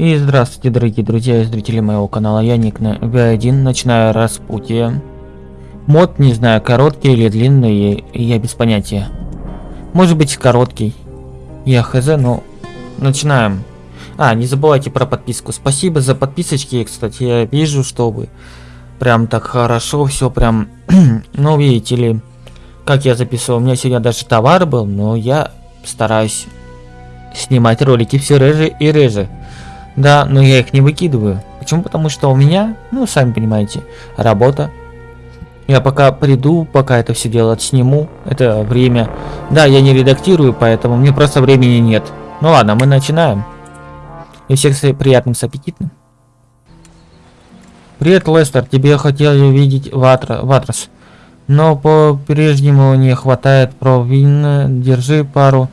И здравствуйте, дорогие друзья и зрители моего канала, я Ник на V1, начинаю распутие. Мод, не знаю, короткий или длинный, я без понятия. Может быть короткий. Я хз, но начинаем. А, не забывайте про подписку. Спасибо за подписочки, кстати, я вижу, что вы прям так хорошо, все прям, ну видите ли, как я записывал, у меня сегодня даже товар был, но я стараюсь снимать ролики все реже и реже. Да, но я их не выкидываю. Почему? Потому что у меня, ну, сами понимаете, работа. Я пока приду, пока это все дело сниму, это время. Да, я не редактирую, поэтому мне просто времени нет. Ну ладно, мы начинаем. И всех с приятным, с аппетитным. Привет, Лестер, тебе хотели увидеть Ватра, Ватрас. Но по-прежнему не хватает провина. Держи пару.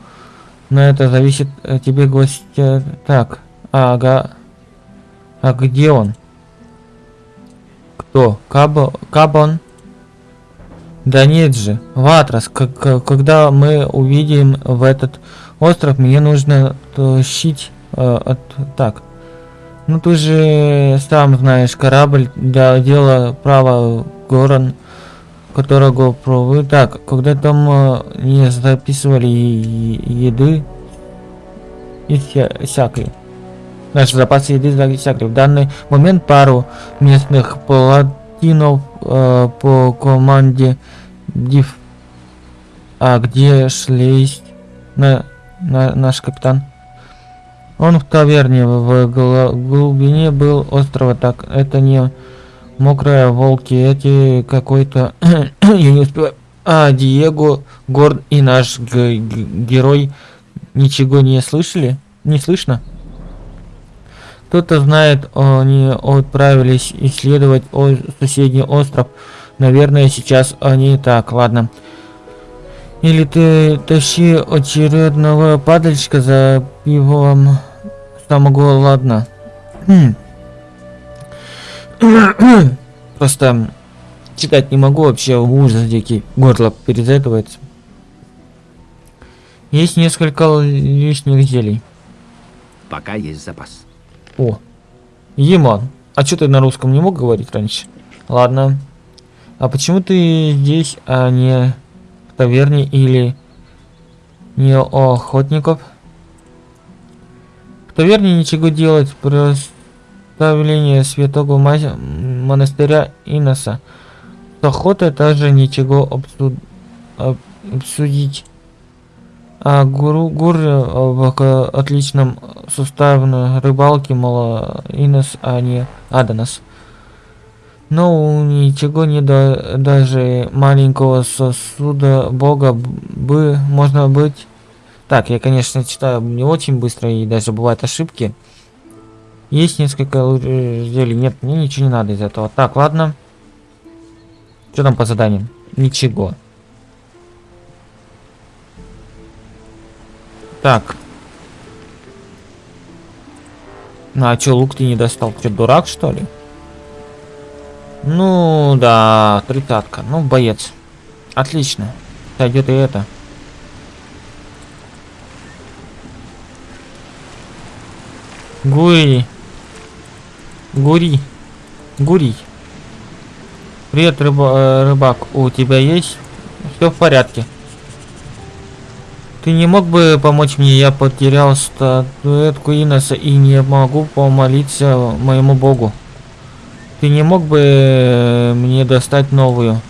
Но это зависит тебе гостя. Так, ага. А где он? Кто? Кабо, Кабон? Да нет же, Ватрас, когда мы увидим в этот остров, мне нужно тащить э, от... Так. Ну ты же сам знаешь, корабль для дела право Горан, которого провы... Так, когда там э, не записывали еды и вся, всякой. Наши запасы еды всякой. В данный момент пару местных паладинов э, по команде Див. А где шлейст на, на наш капитан? Он в таверне в глубине был острова, так это не мокрая волки, эти какой-то я не успеваю. А Диего, Горд и наш герой ничего не слышали? Не слышно? Кто-то знает, они отправились исследовать соседний остров. Наверное, сейчас они так, ладно. Или ты тащи очередного падальщика за пивом самого, ладно. Хм. Просто читать не могу, вообще ужас дикий. Горло перезатывается. Есть несколько лишних зелий. Пока есть запас. О, Еман. А что ты на русском не мог говорить раньше? Ладно. А почему ты здесь, а не в таверне или не у охотников? В таверне ничего делать, проставление святого монастыря Иноса. С охотой также ничего обсуд... обсудить. А гуру гур в отличном суставе рыбалки мало инос, а не аданас. Но ничего не до даже маленького сосуда бога бы можно быть. Так, я конечно читаю не очень быстро и даже бывают ошибки. Есть несколько зелий. Нет, мне ничего не надо из этого. Так, ладно. Что там по заданиям? Ничего. Так. Ну а чё, лук ты не достал? Ты дурак, что ли? Ну, да, тридцатка. Ну, боец. Отлично. Сойдет и это. Гури. Гури. Гури. Привет, рыба, э, рыбак. У тебя есть? Все в порядке. Ты не мог бы помочь мне? Я потерял статуэтку Иноса и не могу помолиться моему богу. Ты не мог бы э, мне достать новую?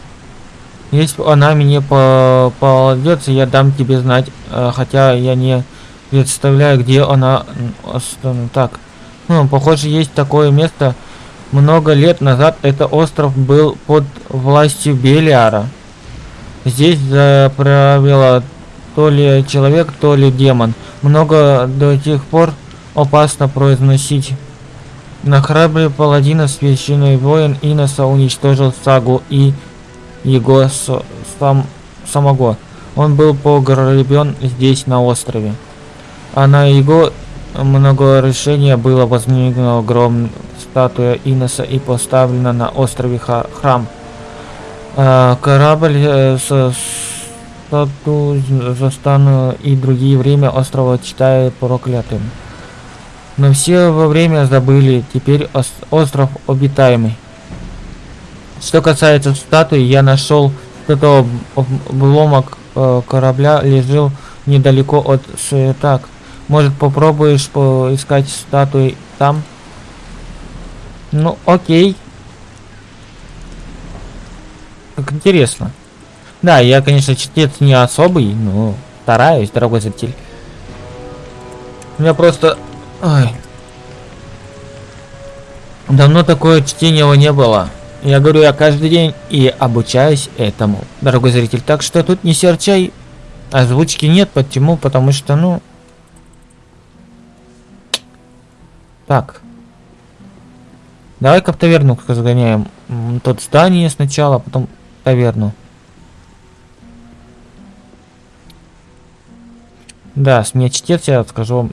Если она мне по попадется, я дам тебе знать, э, хотя я не представляю, где она. Так, ну, похоже, есть такое место. Много лет назад этот остров был под властью Белиара. Здесь заправила то ли человек, то ли демон. Много до тех пор опасно произносить. На храбрый паладина священный воин Иноса уничтожил Сагу и его сам, самого. Он был погребен здесь, на острове. А на его много решения было воздвигнута огромная статуя Иноса и поставлена на острове храм. А, корабль э, с стату застану и другие время острова читаю проклятым. Но все во время забыли, теперь ос- остров обитаемый. Что касается статуи, я нашел об- обломок э, корабля лежал недалеко от с- так. Может попробуешь поискать статуи там? Ну, окей. Как интересно. Да, я, конечно, чтец не особый, но стараюсь, дорогой зритель. У меня просто... Ой. Давно такое чтения не было. Я говорю, я каждый день и обучаюсь этому, дорогой зритель. Так что тут не серчай. Озвучки нет, почему? Потому что, ну... Так. Давай-ка в таверну сгоняем. М, Тут здание сначала, потом таверну. Да, с меня чтец, я скажу вам,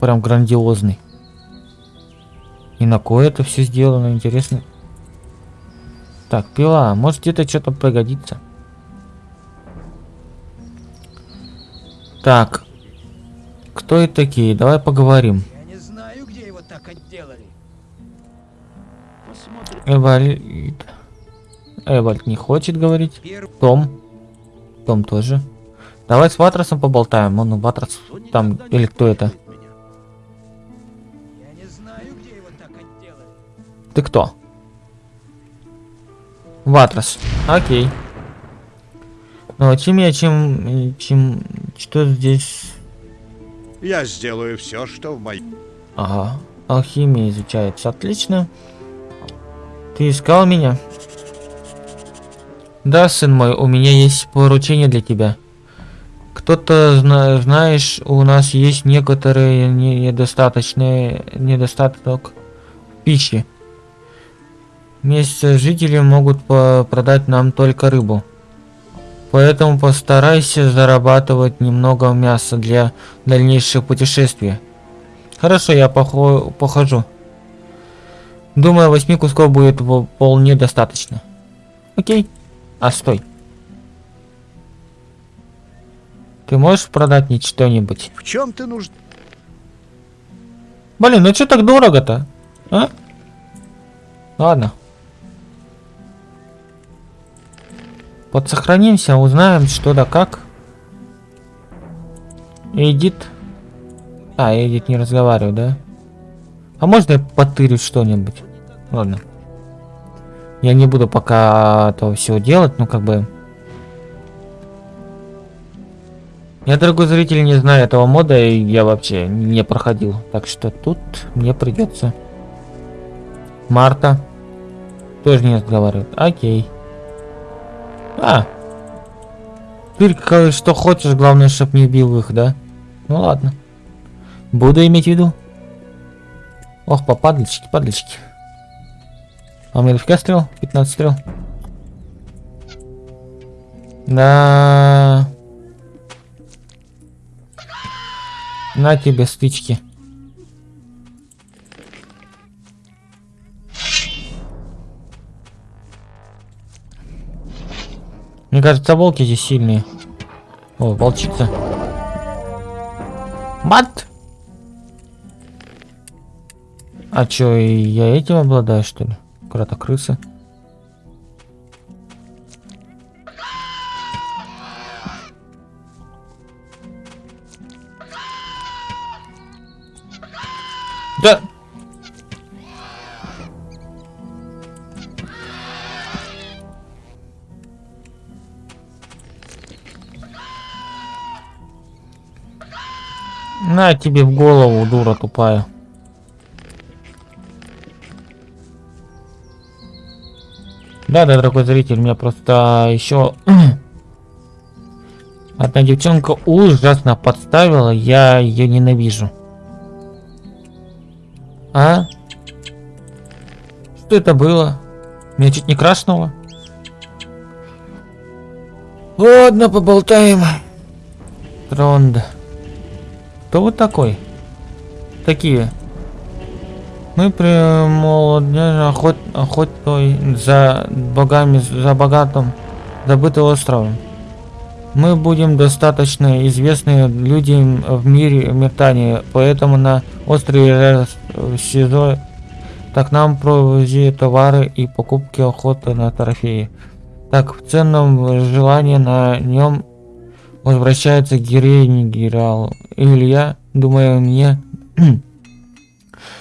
прям грандиозный. И на кое это все сделано, интересно. Так, пила, может где-то что-то пригодится. Так. Кто это такие? Давай поговорим. Я не знаю, где его так отделали. Посмотрим. Эвальд. Эвальд не хочет говорить. Том. Том тоже. Давай с Ватросом поболтаем. Он Ватрос там, никогда не или кто это? слушает меня. Я не знаю, где его так отделали. Ты кто? Ватрос. Окей. Ну, а чем я, чем, чем, что здесь? Я сделаю все, что в моей... Ага. Алхимия изучается. Отлично. Ты искал меня? Да, сын мой, у меня есть поручение для тебя. Кто-то, зна- знаешь, у нас есть некоторые не- недостаточные недостаток пищи. Местные жители могут продать нам только рыбу. Поэтому постарайся зарабатывать немного мяса для дальнейших путешествий. Хорошо, я похо- похожу. Думаю, восьми кусков будет вполне достаточно. Окей. А стой. Ты можешь продать мне что-нибудь? В чем ты нужд... Блин, ну что так дорого-то? А? Ладно. Подсохранимся, узнаем что да как. Эдит. А, Эдит не разговаривает, да? А можно я потырю что-нибудь? Ладно. Я не буду пока этого всего делать, ну как бы... Я, дорогой зритель, не знаю этого мода, и я вообще не проходил. Так что тут мне придется. Марта. Тоже не разговаривает. Окей. А. Теперь что хочешь, главное, чтоб не бил их, да? Ну ладно. Буду иметь в виду. Ох, по падлички, падлички. А у меня дофига стрел? 15 стрел. Да. На тебе стычки. Мне кажется, волки здесь сильные. О, волчица. Мат! А чё, я этим обладаю, что ли? Крата-крысы. Да! На тебе в голову, дура тупая. Да, да, дорогой зритель, у меня просто еще одна девчонка ужасно подставила, я ее ненавижу. А? Что это было? Меня чуть не крашнуло. Ладно, поболтаем. Тронда. Кто вы такой? Такие. Мы при молодежи охот, охотой за богами, за богатым, забытым островом. Мы будем достаточно известны людям в мире метания, поэтому на острове СИЗО так нам провози товары и покупки охоты на трофеи. Так, в ценном желании на нем возвращается героиня генерал Илья, думаю, мне...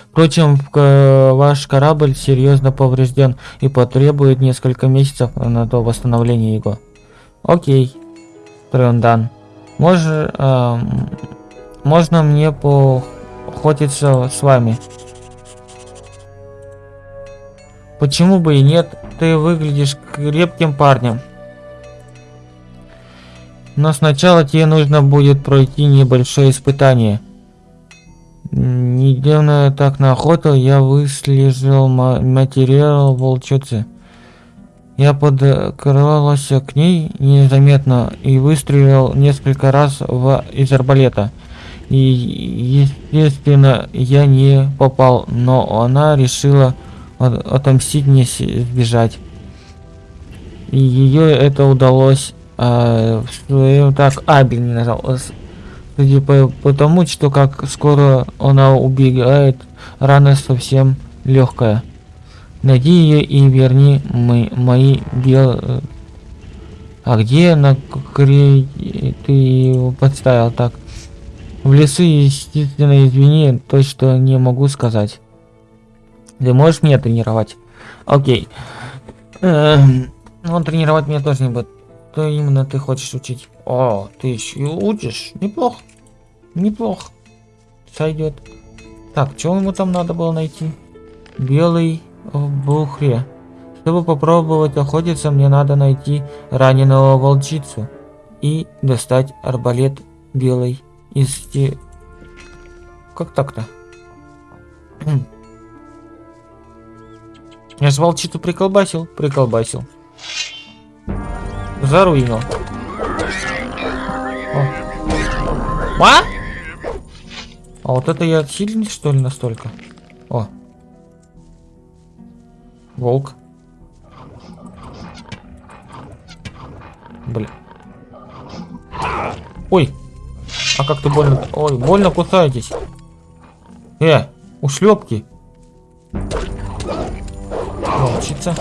Впрочем, ваш корабль серьезно поврежден и потребует несколько месяцев на то восстановление его. Окей, Трендан. Мож, эм, можно мне поохотиться с вами? Почему бы и нет? Ты выглядишь крепким парнем. Но сначала тебе нужно будет пройти небольшое испытание. Недавно так на охоту я выслежил ма- материал волчицы. Я подкрался к ней незаметно и выстрелил несколько раз в, из арбалета. И, естественно, я не попал, но она решила от- отомстить мне сбежать. И ее это удалось. А, своем- так, Абель не нажал. С- Судя по, по тому, что как скоро она убегает, рана совсем легкая. Найди ее и верни мы, мои бел... э, А где на кре... ты его подставил так? В лесу, естественно, извини, то, что не могу сказать. Ты можешь меня тренировать? Окей. Эм, Он тренировать меня тоже не будет. Что именно ты хочешь учить? О, ты еще и учишь? Неплохо. Неплохо. Сойдет. Так, что ему там надо было найти? Белый бухре. Чтобы попробовать охотиться, мне надо найти раненого волчицу и достать арбалет белый из те... Как так-то? Я ж волчицу приколбасил, приколбасил. Заруинил. О. А? А вот это я сильный, что ли, настолько? О. Волк. Бля. Ой. А как ты больно... Ой, больно кусаетесь. Э, ушлепки. Волчица.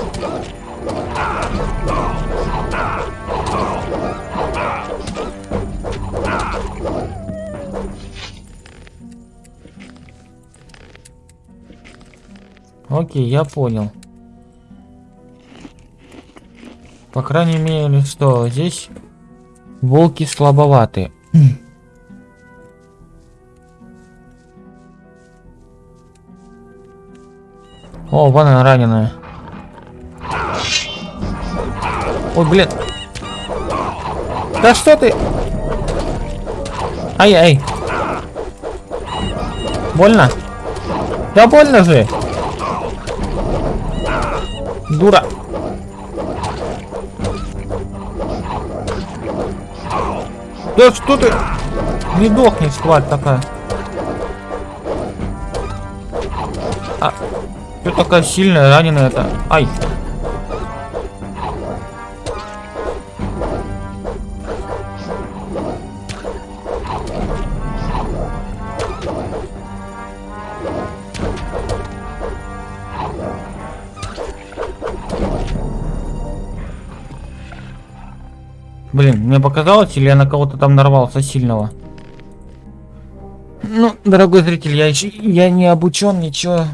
Окей, я понял. По крайней мере, что здесь волки слабоваты. О, вон она раненая. Ой, блин. Да что ты? Ай-ай. Больно? Да больно же. Да что ты? Не дохнешь, тварь такая. А, что такая сильная, раненая это? Ай. Мне показалось, или я на кого-то там нарвался сильного? Ну, дорогой зритель, я еще я не обучен, ничего.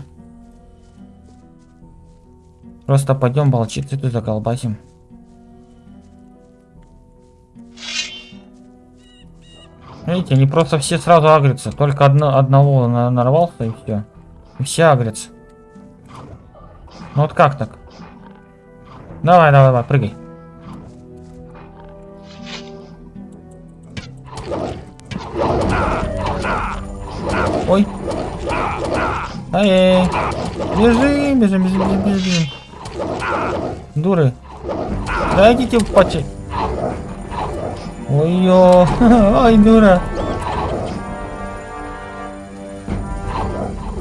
Просто пойдем волчицы ты заколбасим. Видите, они просто все сразу агрятся. Только одно, одного на- нарвался и все. И все агрятся. Ну вот как так? Давай, давай, давай, прыгай. Ай, бежим, бежим, бежим, бежим, бежим. Дуры. Да идите в паче. Ой-ё, ай, дура.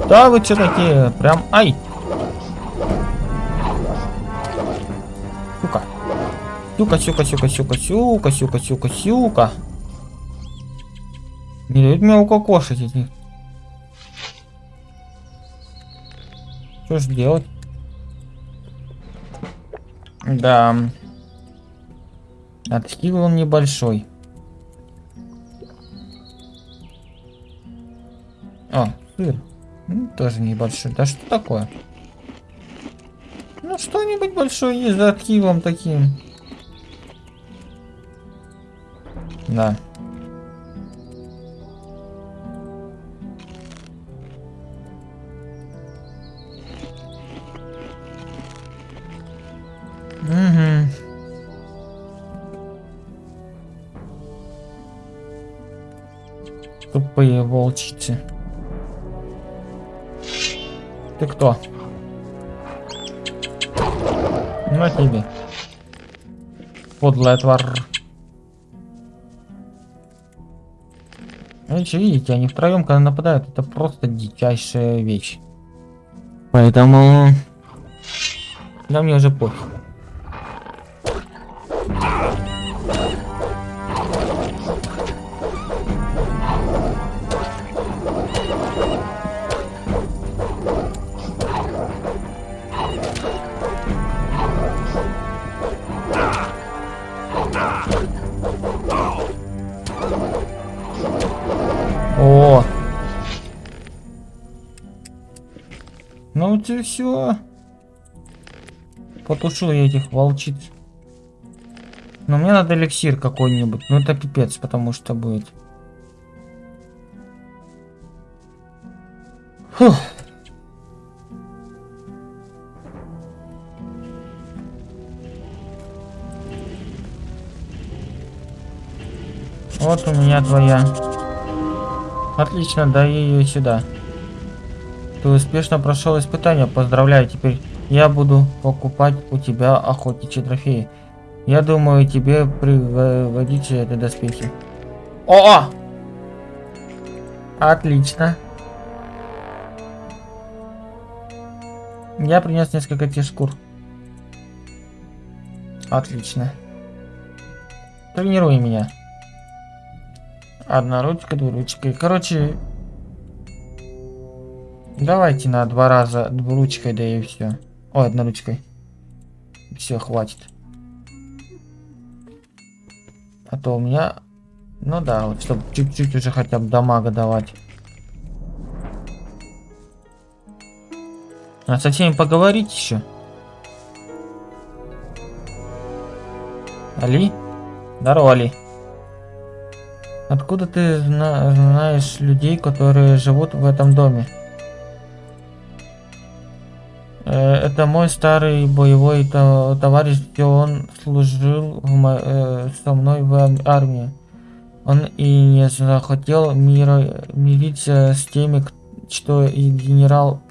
Да вы что такие? Прям, ай. Сука. Сюка, сюка, сюка, сюка, сюка, сюка, сюка, сюка. Не дают мне укокошить этих. Что ж делать? Да. Отхил он небольшой. О, сыр. Ну, тоже небольшой. Да что такое? Ну, что-нибудь большое есть за архивом таким. Да. Угу. Тупые волчицы. Ты кто? На тебе. Подлая тварь. Видите, видите, они втроем, когда нападают, это просто дичайшая вещь. Поэтому... Да мне уже пофиг. Потушил я этих волчиц. Но мне надо эликсир какой-нибудь. Ну это пипец, потому что будет. Фух. Вот у меня твоя. Отлично, дай ее сюда. Ты успешно прошел испытание, поздравляю. Теперь я буду покупать у тебя охотничьи трофеи. Я думаю, тебе пригодится это доспехи. О! Отлично. Я принес несколько тех шкур. Отлично. Тренируй меня. Одна ручка, двуручкой. Короче, давайте на два раза двуручкой, да и все. Ой, одноручкой. Все, хватит. А то у меня... Ну да, вот чтобы чуть-чуть уже хотя бы дамага давать. А со всеми поговорить еще? Али? Здорово, Али. Откуда ты зна знаешь людей, которые живут в этом доме? Это мой старый боевой то товарищ, где он служил э, со мной в армии. Он и не захотел мира мириться с теми, что и генерал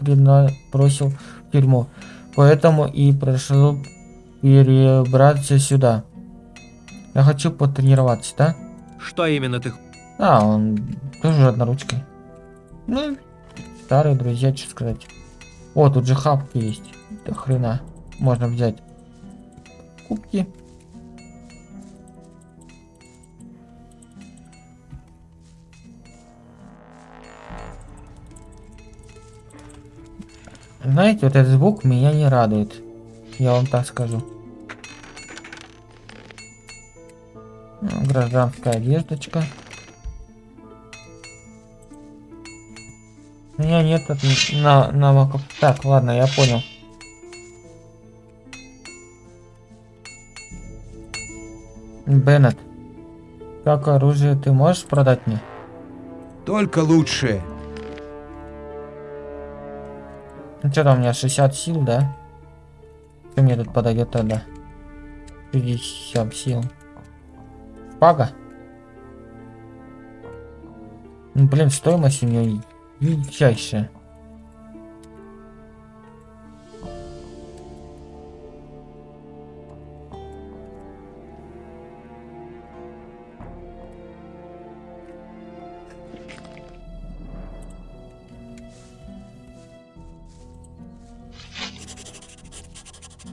бросил в тюрьму. Поэтому и прошу перебраться сюда. Я хочу потренироваться, да? Что именно ты... А, он тоже одноручкой. Ну, старые друзья, что сказать. О, тут же хапки есть. До хрена. Можно взять. Кубки. Знаете, вот этот звук меня не радует. Я вам так скажу. Гражданская одеждочка. У меня нет на навыков. Так, ладно, я понял. Беннет, как оружие ты можешь продать мне? Только лучшее. Ну что там у меня 60 сил, да? Что мне тут подойдет тогда? 50 сил. Шпага? Ну блин, стоимость у нее величайшая.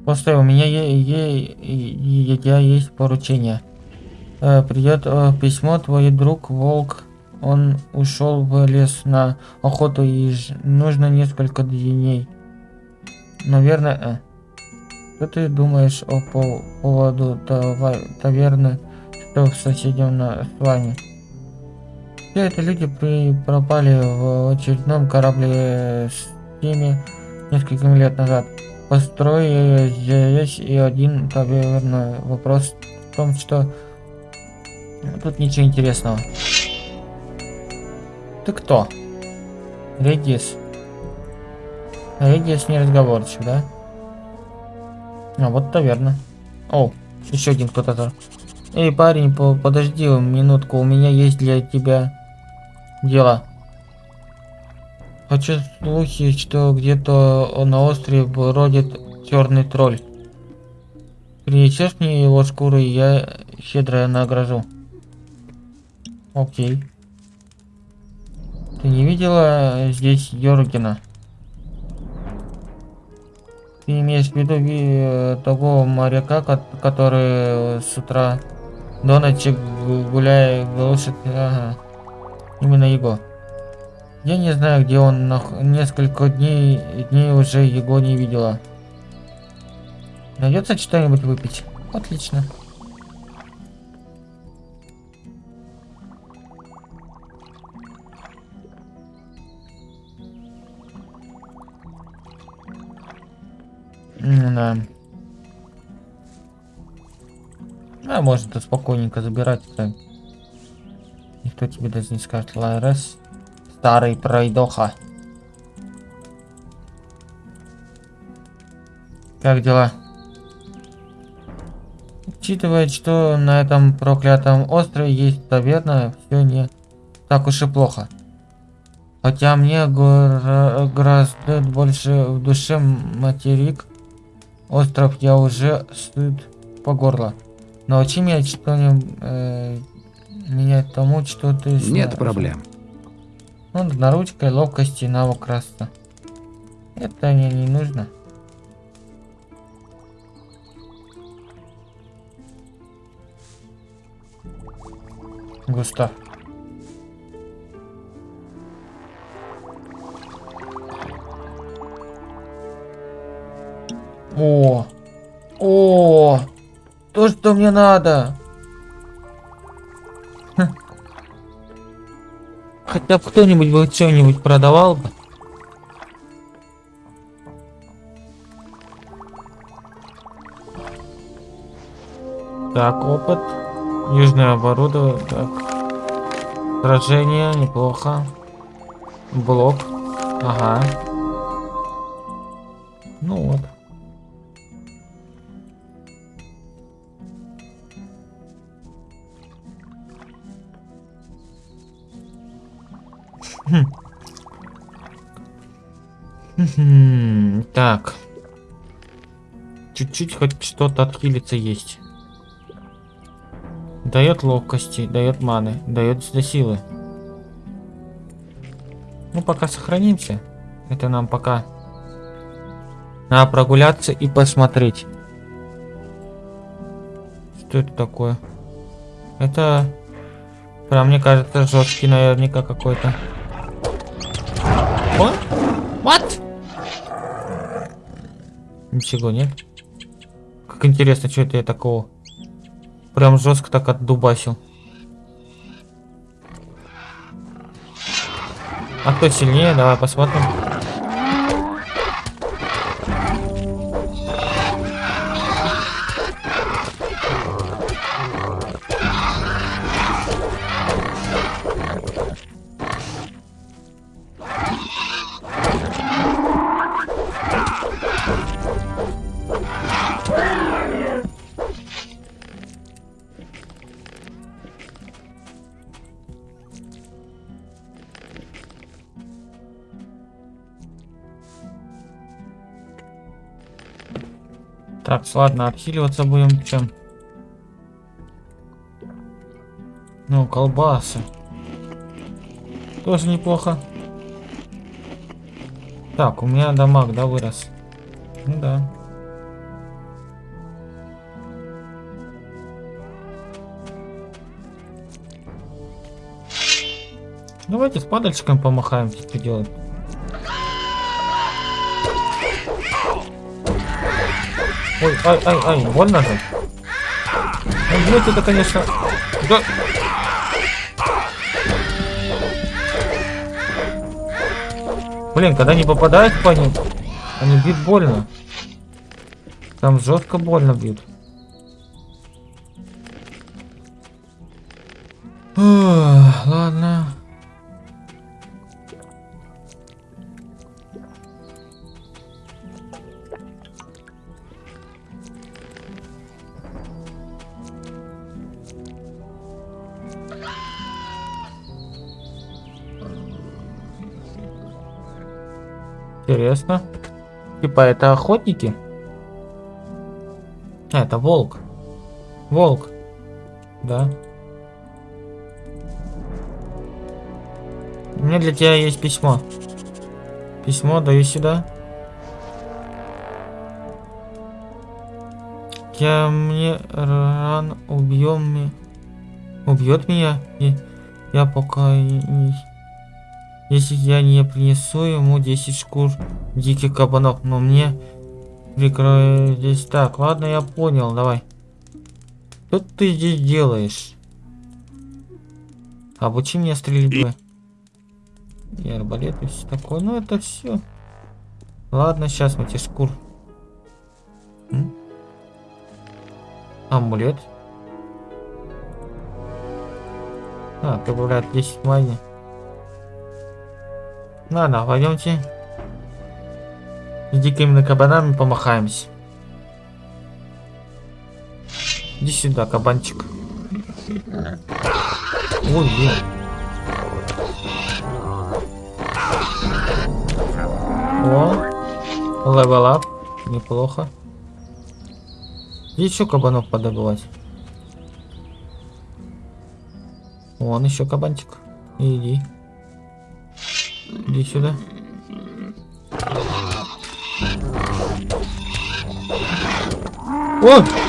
Постой, у меня е- я есть поручение. Э, придет э, письмо, твой друг Волк, он ушел в лес на охоту и нужно несколько дней. Наверное, э. Что ты думаешь о по- поводу тава- таверны, что в соседнем на с вами? Все это люди при- пропали в очередном корабле с теми несколькими лет назад. Построили здесь и один таверной. Вопрос в том, что тут ничего интересного. Ты кто? Редис. Редис неразговорчив, да? А вот таверна. О, еще один кто-то. Эй, парень, по- подожди минутку, у меня есть для тебя дело. Хочу слухи, что где-то на острове бродит черный тролль. Принесешь мне его шкуру, и я щедро награжу. Окей. Ты не видела здесь Йоргена? Ты имеешь в виду ви- э, того моряка, ко- который с утра до ночи гу- гуляя глушит... Ага. Именно его. Я не знаю, где он нах- несколько дней, дней уже его не видела. Найдется что-нибудь выпить? Отлично. М, Да. А может спокойненько забирать. это Никто тебе даже не скажет. Ларес. Старый пройдоха. Как дела? Учитывая, что на этом проклятом острове есть таверна, все не так уж и плохо. Хотя мне гора- гораздо больше в душе материк. Остров я уже стыд по горло. Научи меня что-нибудь э, менять тому, что ты Нет знаешь. проблем. Ну, наручкой, ловкости, навык раста. Это мне не нужно. Густав. О! О! То, что мне надо! Хотя бы кто-нибудь бы что-нибудь продавал бы. Так, опыт. Южное оборудование. Так. Сражение, неплохо. Блок. Ага. Ну вот. Так. Чуть-чуть хоть что-то отхилиться есть. Дает ловкости, дает маны, дает силы. Ну, пока сохранимся. Это нам пока. Надо прогуляться и посмотреть. Что это такое? Это, прям мне кажется, жесткий наверняка какой-то. О? Ничего, нет? Как интересно, что это я такого? Прям жестко так отдубасил. А кто сильнее? Давай посмотрим. Ладно, обхиливаться будем чем? Ну, колбасы. Тоже неплохо. Так, у меня дамаг, да, вырос? Ну да. Давайте с падальщиком помахаем, что делать. Ой, ай, ай, ай, больно же. Ну, блядь, это, конечно... Да... Блин, когда не попадают по ним, они бьют больно. Там жестко больно бьют. Ладно. Интересно. Типа это охотники? А, это волк. Волк. Да. У меня для тебя есть письмо. Письмо даю сюда. Я мне рано убьем. Убьет меня. И я пока и- если я не принесу ему 10 шкур диких кабанов, но мне прикроют здесь так. Ладно, я понял, давай. Что ты здесь делаешь? Обучи меня стрельбе. И арбалет и все такое. Ну это все. Ладно, сейчас мы тебе шкур. М? Амулет. А, прибавляет 10 money. Ладно, пойдемте. С дикими кабанами помахаемся. Иди сюда, кабанчик. Ой, блин. О, level up. Неплохо. Еще кабанов подобывать. Вон еще кабанчик. Иди. Иди сюда. О!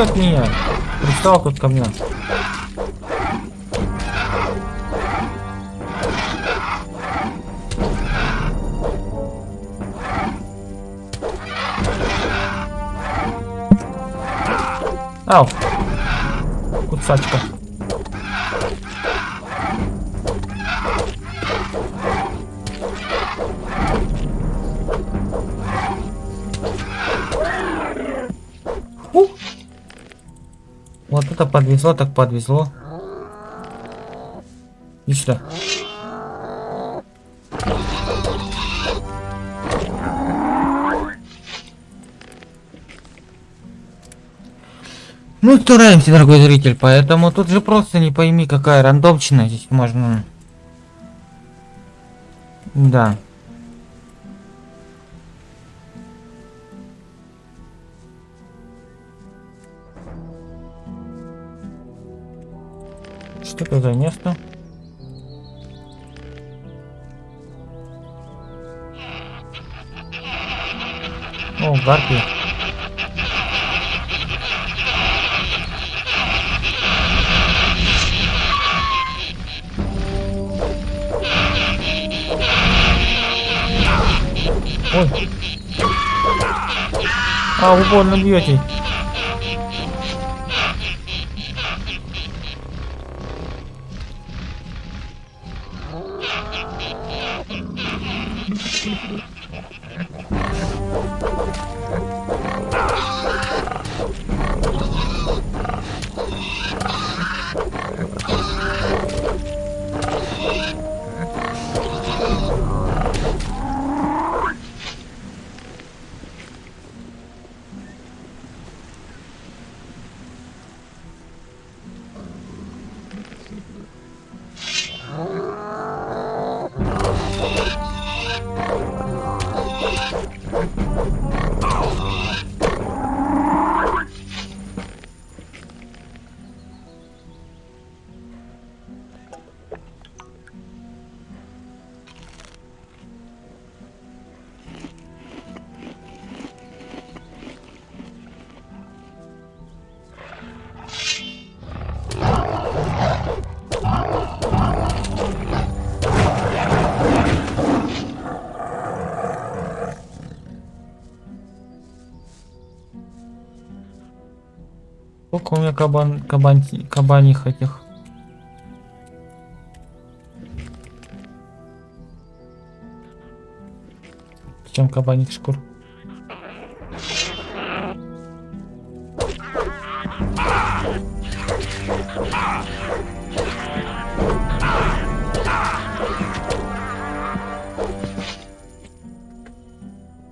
От меня. Пристал тут ко мне. Ау. Кусачка. Вот это подвезло, так подвезло. Иди сюда. Ну, стараемся, дорогой зритель, поэтому тут же просто не пойми, какая рандомчина здесь можно. Да. Что это за место? О, гарпи. Ой. А, вы больно бьете. Кабан, кабан, кабаних этих? Чем кабаних шкур?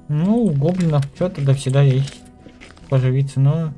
Ну, у гоблинов что-то да всегда есть. Поживиться, но...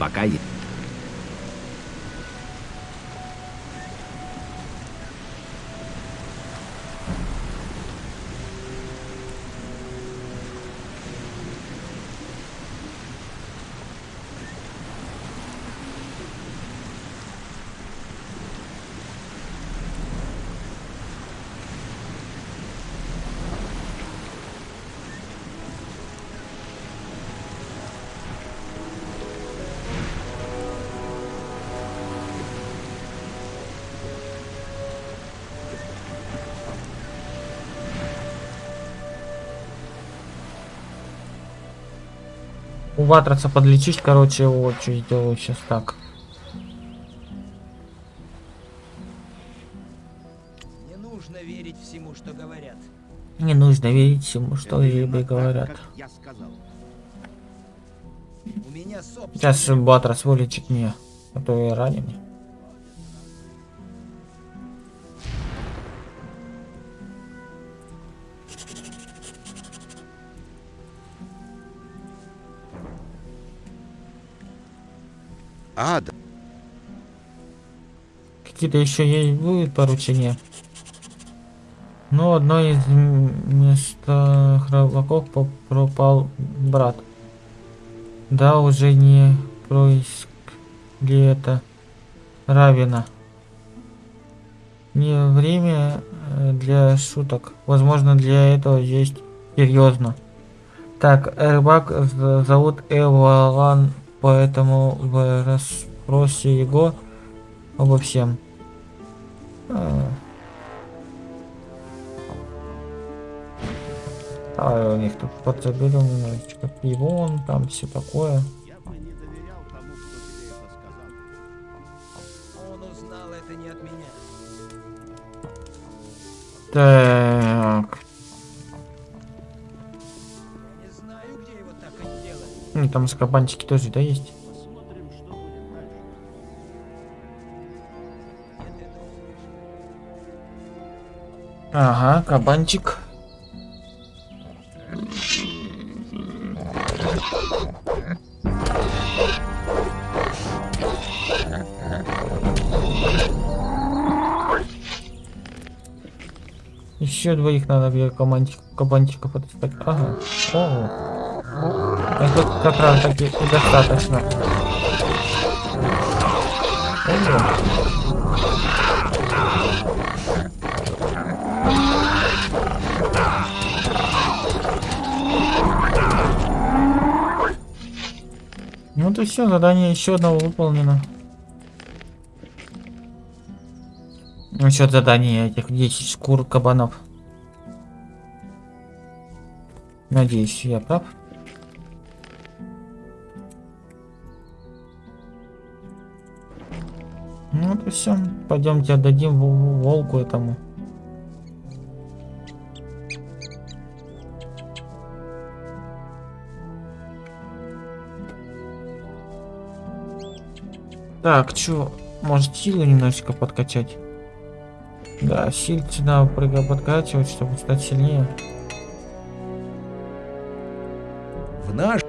Пока есть. У Ватраца подлечить, короче, вот что я делаю сейчас так. Не нужно верить всему, что говорят. Не нужно верить всему, что либо так, говорят. собственный... Сейчас Батрас вылечит меня, а то я ранен. Ада, Какие-то еще есть будет поручения. Но одно из м- места храбаков по- пропал брат. Да, уже не происк ли это Равина. Не время э, для шуток. Возможно, для этого есть серьезно. Так, рыбак зовут Эвалан, поэтому вы расспросе его обо всем. А. А у них тут подзаберем немножечко пивон, там все такое. Так, ну, там скабанчики тоже, да, есть? Ага, кабанчик. Еще двоих надо где кабанчик, кабанчиков отыскать. Ага. О. А тут как раз таки и достаточно. О. Ну то все, задание еще одного выполнено. Насчет задания этих 10 шкур кабанов. Надеюсь, я прав. Ну то все, пойдемте отдадим волку этому. Так, чё, может силу немножечко подкачать? Да, сильцы надо прыга подкачивать, чтобы стать сильнее. в наш...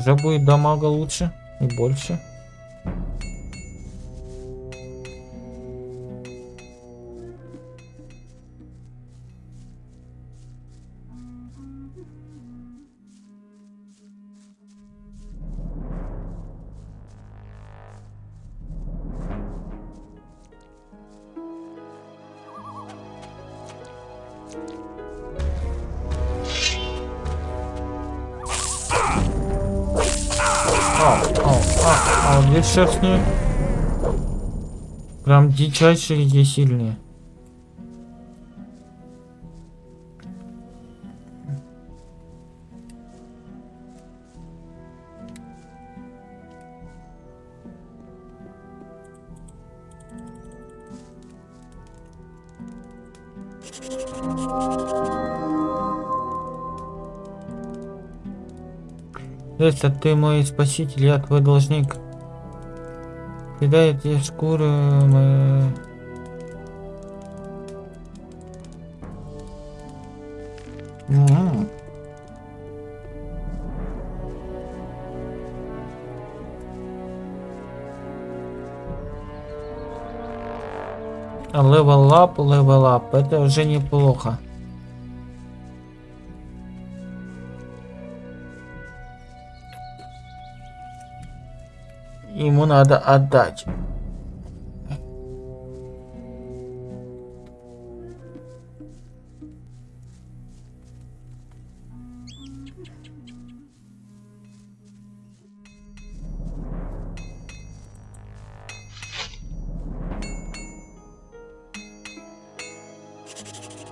уже будет дамага лучше и больше. Дичайшие и сильные. Если ты мой спаситель, я твой должник. Кидай эти шкуры мы... М. Level up, level up. Это уже неплохо. Ему надо отдать.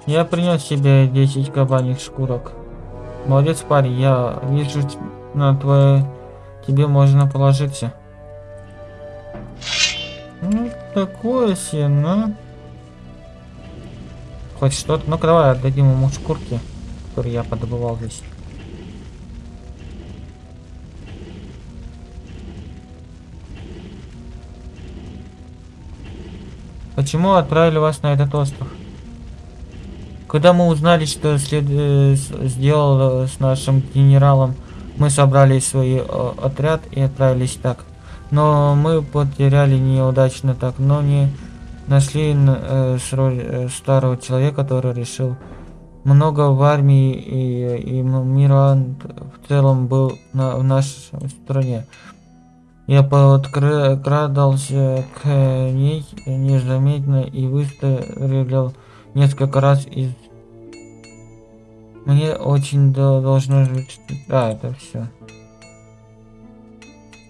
Я принес себе 10 кабаньих шкурок. Молодец, парень, я вижу на твое... Тебе можно положиться. Такое себе, ну. Хоть что-то. Ну-ка, давай отдадим ему шкурки, которые я подобывал здесь. Почему отправили вас на этот остров? Когда мы узнали, что след... э, сделал э, с нашим генералом, мы собрали свой э, отряд и отправились так. Но мы потеряли неудачно так, но не нашли э, э, старого человека, который решил много в армии и, и м- мира в целом был на, в нашей стране. Я подкрадался к ней незаметно и выстрелил несколько раз из... Мне очень до- должно жить... Да, это все.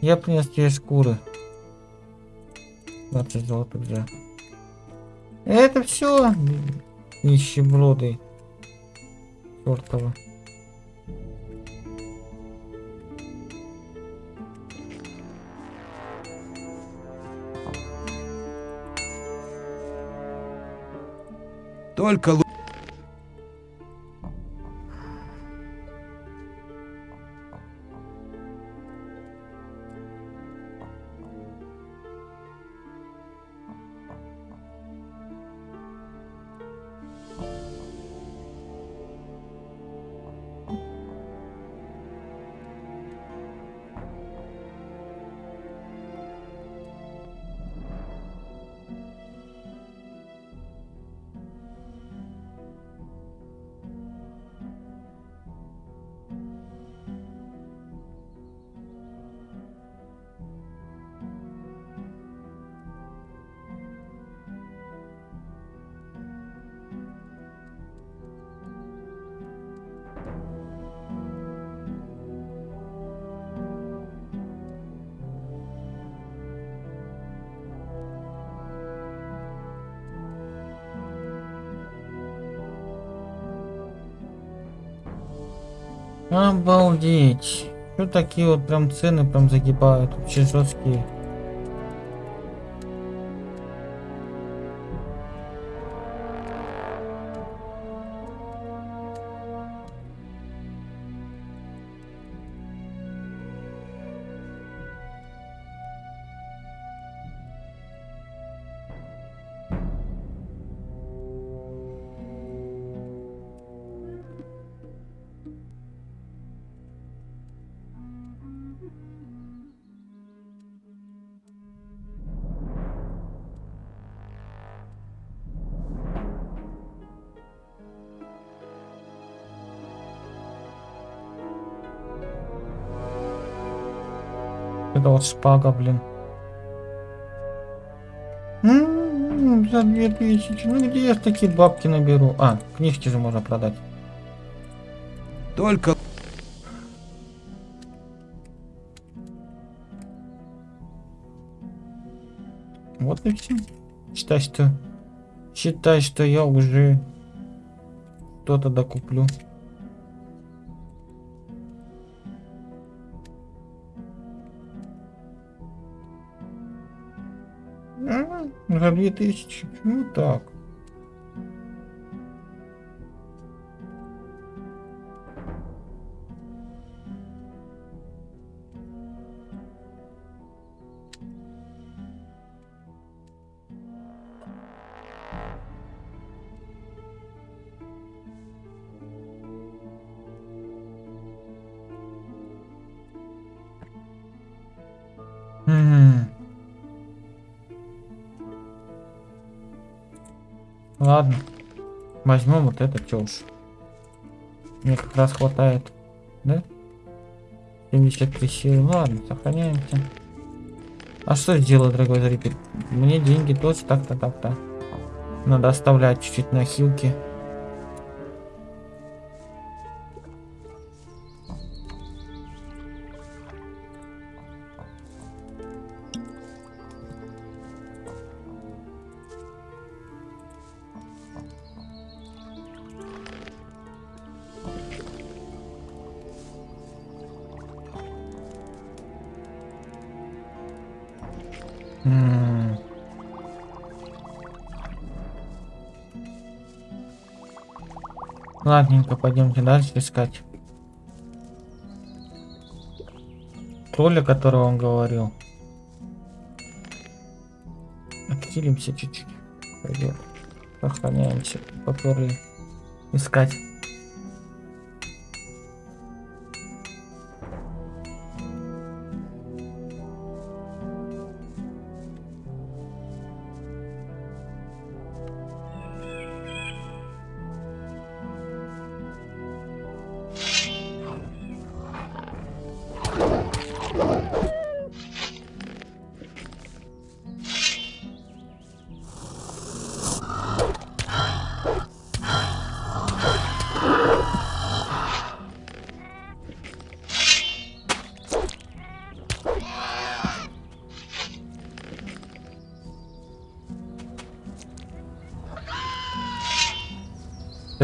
Я принес тебе шкуры. 20 золотых за. Это все. Нищеброды. Чёртова. Только Обалдеть. Что такие вот прям цены прям загибают? Вообще жесткие. Это вот шпага, блин. М, За две тысячи. Ну где я такие бабки наберу? А, книжки же можно продать. Только Вот и все. Считай, что... Считай, что я уже что-то докуплю. Две тысячи. Ну так. Возьмем вот это, уж. Мне как раз хватает. Да? 73 силы. Ладно, сохраняемся. А что сделать, дорогой зритель? Мне деньги тоже так-то, так-то. Надо оставлять чуть-чуть на хилке. Ладненько, пойдемте дальше искать. Тролля, которого он говорил. Активимся чуть-чуть. Пойдет. Сохраняемся. Поперли искать.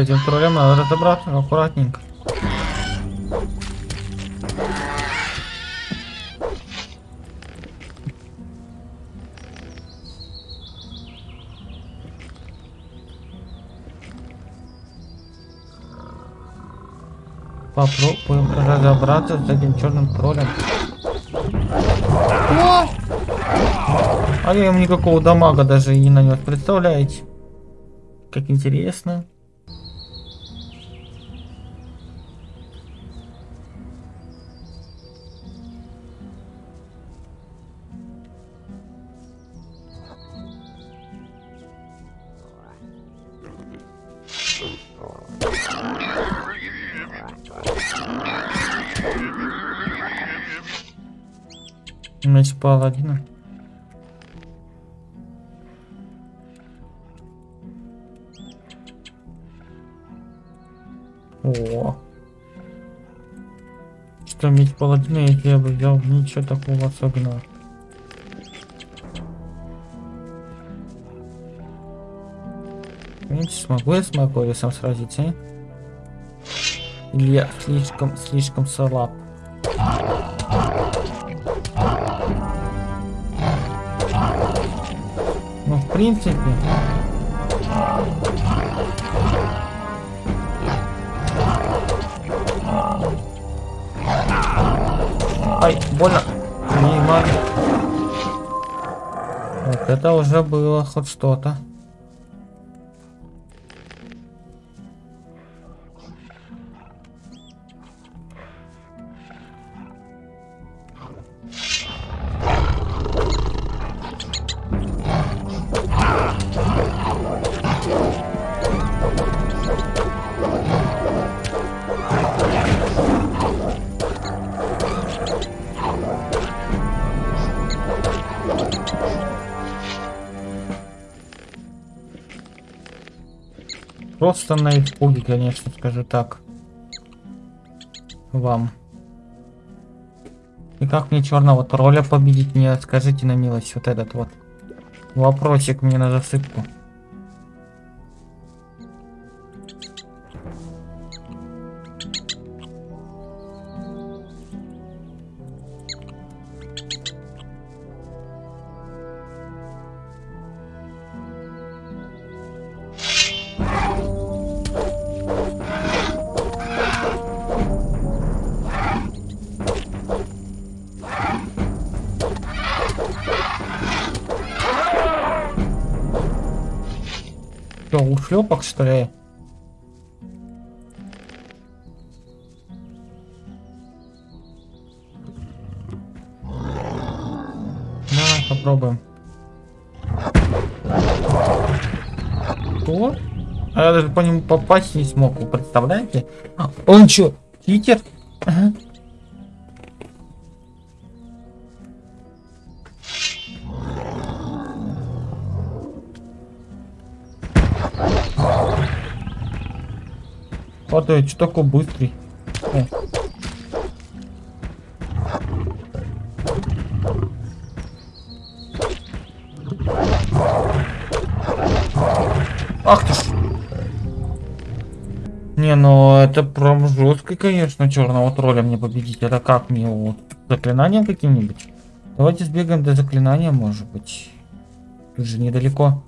Этим троллем надо разобраться аккуратненько. Попробуем разобраться с этим черным троллем. О! А я ему никакого дамага даже и не нанес, представляете? Как интересно. Паладина. О. Что меч паладина, если я бы взял ничего такого особенного. В принципе, смогу я с Макорисом сразиться, а? Или я слишком, слишком слаб? Принципе. Ай, больно. Мимо. Вот это уже было хоть что-то. Просто на испуге, конечно, скажу так. Вам. И как мне черного тролля победить? Мне скажите на милость вот этот вот. Вопросик мне на засыпку. Что? Давай попробуем. Что? А я даже по нему попасть не смог, вы представляете? А, Он чё, читер? Ага. Падает, что такой быстрый? О. Ах ты ж. Не, ну это прям жестко, конечно, черного тролля мне победить. Это как мне вот заклинанием каким-нибудь? Давайте сбегаем до заклинания, может быть. Тут же недалеко.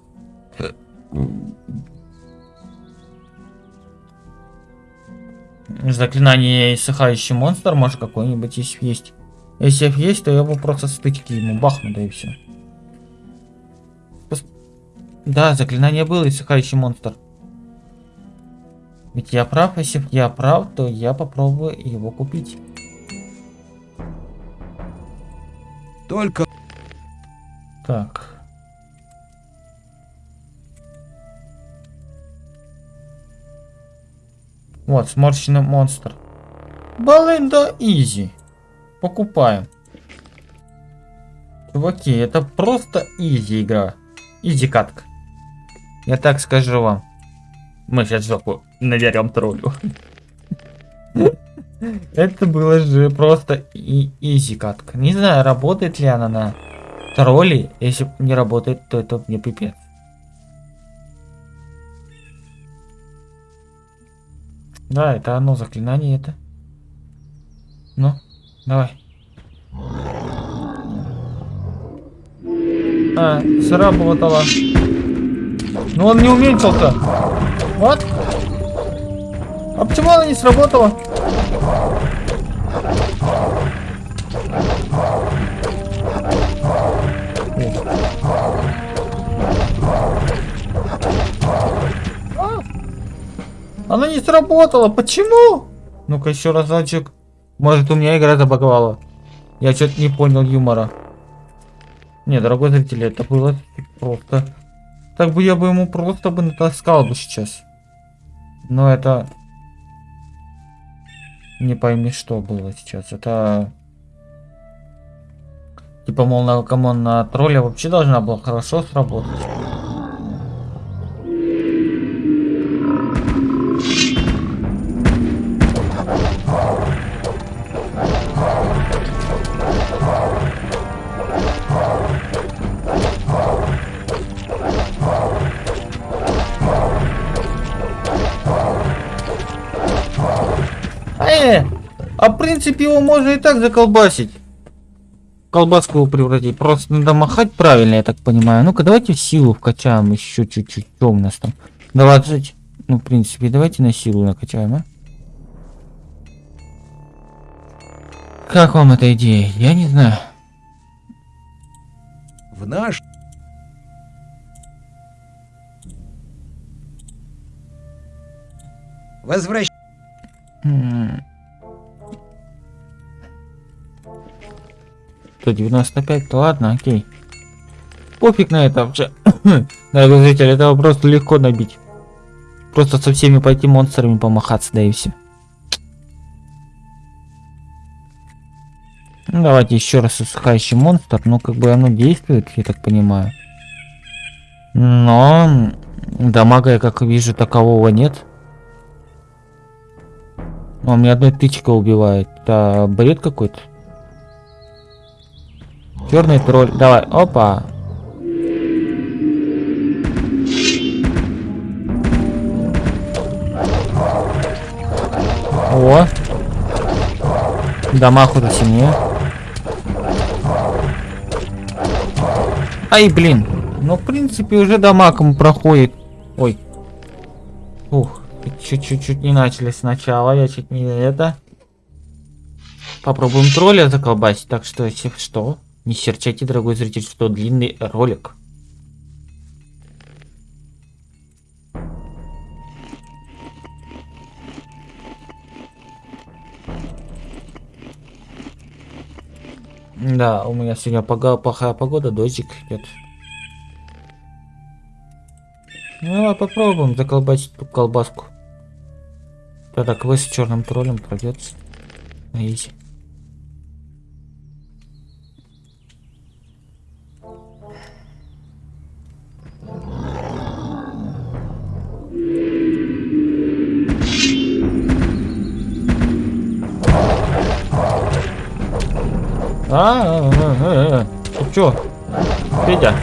Заклинание иссыхающий монстр, может какой-нибудь если есть. Если есть, то я его просто стычки ему бахну, да и все. Да, заклинание было иссыхающий монстр. Ведь я прав, если я прав, то я попробую его купить. Только Так. Вот, сморщенный монстр. Баленда easy. Покупаем. Чуваки, это просто easy игра. Easy катка. Я так скажу вам. Мы сейчас жопу наверем троллю. Это было же просто и easy катка. Не знаю, работает ли она на тролли. Если не работает, то это мне пипец. Да, это оно, заклинание это. Ну, давай. А, сработало. Ну он не уменьшился. Вот. А почему она не сработала? Она не сработала. Почему? Ну-ка еще разочек. Может у меня игра забаговала. Я что-то не понял юмора. Не, дорогой зритель, это было просто... Так бы я бы ему просто бы натаскал бы сейчас. Но это... Не пойми, что было сейчас. Это... Типа, мол, ну come on на тролля вообще должна была хорошо сработать. А в принципе его можно и так заколбасить. Колбаску его превратить. Просто надо махать правильно, я так понимаю. Ну-ка, давайте в силу вкачаем еще чуть-чуть. Что у нас там? 20. Ну, в принципе, давайте на силу накачаем, а? Как вам эта идея? Я не знаю. в наш Возвращ... 195, то ладно, окей. Пофиг на это вообще. Дорогой зритель, это просто легко набить. Просто со всеми пойти монстрами помахаться, да и все. Ну, давайте еще раз усыхающий монстр. Ну, как бы оно действует, я так понимаю. Но Дамага я как вижу такового нет. А, у меня одной тычка убивает. Это бред какой-то. Черный тролль. Давай, опа. О. Дамаг уже сильнее. Ай, блин. Ну, в принципе, уже дамагом проходит. Ой. Ух, чуть-чуть не начали сначала. Я чуть не это. Попробуем тролля заколбасить. Так что, если что, не серчайте, дорогой зритель, что длинный ролик. Да, у меня сегодня пога плохая погода, дождик идет. Ну, давай попробуем заколбасить ту колбаску. Тогда квест с черным троллем пройдется. На А, а, а, а. Ты чё? Федя?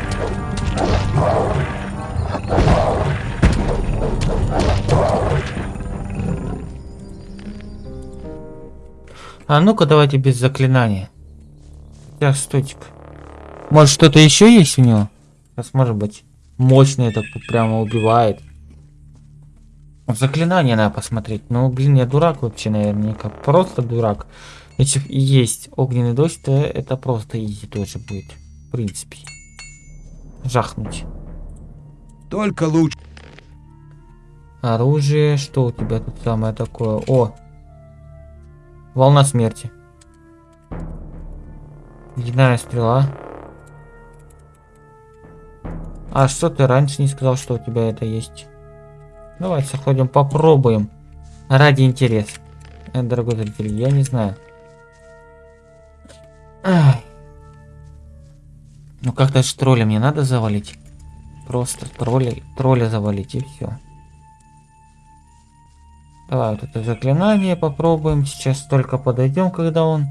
А ну-ка давайте без заклинания. Так, стойте. Может что-то еще есть у него? Сейчас может быть мощное так прямо убивает. Заклинание надо посмотреть. Ну, блин, я дурак вообще, наверняка. Просто дурак. Если и есть огненный дождь, то это просто изи тоже будет. В принципе. Жахнуть. Только лучше. Оружие. Что у тебя тут самое такое? О! Волна смерти. Ледяная стрела. А что ты раньше не сказал, что у тебя это есть? Давайте заходим, попробуем. Ради интереса. Э, дорогой зритель, я не знаю. Ай. Ну как-то ж тролля мне надо завалить. Просто тролля, тролля завалить и все. Давай вот это заклинание попробуем. Сейчас только подойдем, когда он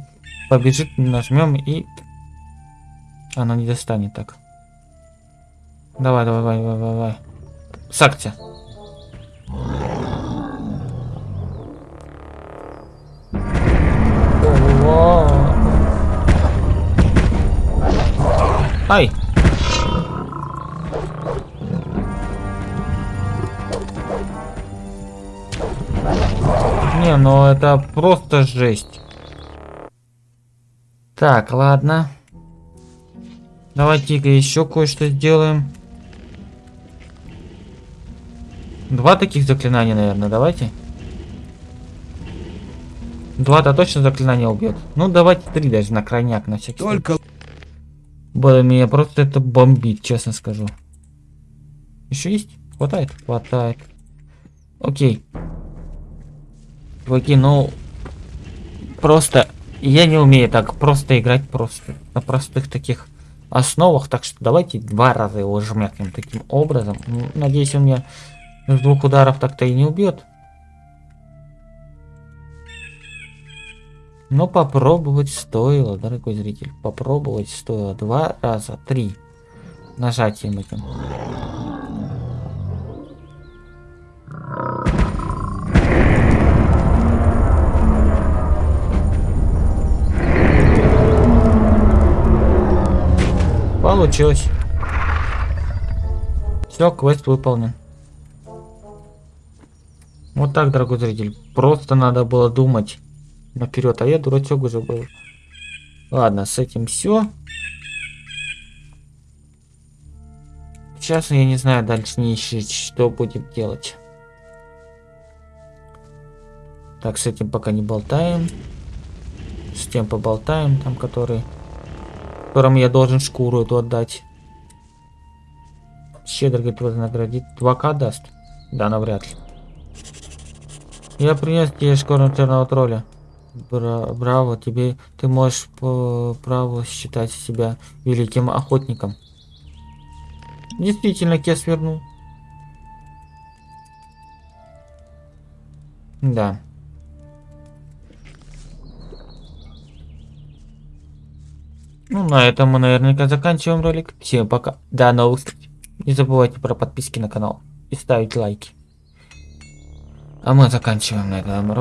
побежит, нажмем и оно не достанет так. Давай, давай, давай, давай, давай. Сакция. Ай! Не, ну это просто жесть. Так, ладно. Давайте-ка еще кое-что сделаем. Два таких заклинания, наверное, давайте. Два-то точно заклинания убьет. Ну, давайте три даже на крайняк, на всякий Только Блин, меня просто это бомбит, честно скажу. Еще есть? Хватает? Хватает. Окей. Чуваки, ну... Просто... Я не умею так просто играть просто на простых таких основах, так что давайте два раза его жмякнем таким образом. Надеюсь, он меня с двух ударов так-то и не убьет. Но попробовать стоило, дорогой зритель. Попробовать стоило два раза, три. Нажатием этим. Получилось. Все, квест выполнен. Вот так, дорогой зритель. Просто надо было думать наперед, а я дурачок уже был. Ладно, с этим все. Сейчас я не знаю дальше не ищет, что будем делать. Так, с этим пока не болтаем. С тем поболтаем, там который... Которому я должен шкуру эту отдать. Щедро, говорит, вознаградит. 2к даст? Да, навряд ли. Я принес тебе шкуру черного тролля. Бра браво, тебе ты можешь по праву считать себя великим охотником. Действительно, Кес вернул. Да. Ну, на этом мы наверняка заканчиваем ролик. Всем пока. До новых встреч. Не забывайте про подписки на канал и ставить лайки. А мы заканчиваем на этом ролик.